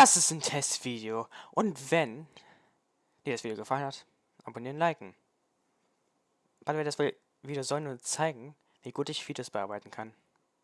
das ist ein Testvideo. Und wenn dir das Video gefallen hat, abonnieren, liken. Weil wir das Video soll nur zeigen, wie gut ich Videos bearbeiten kann.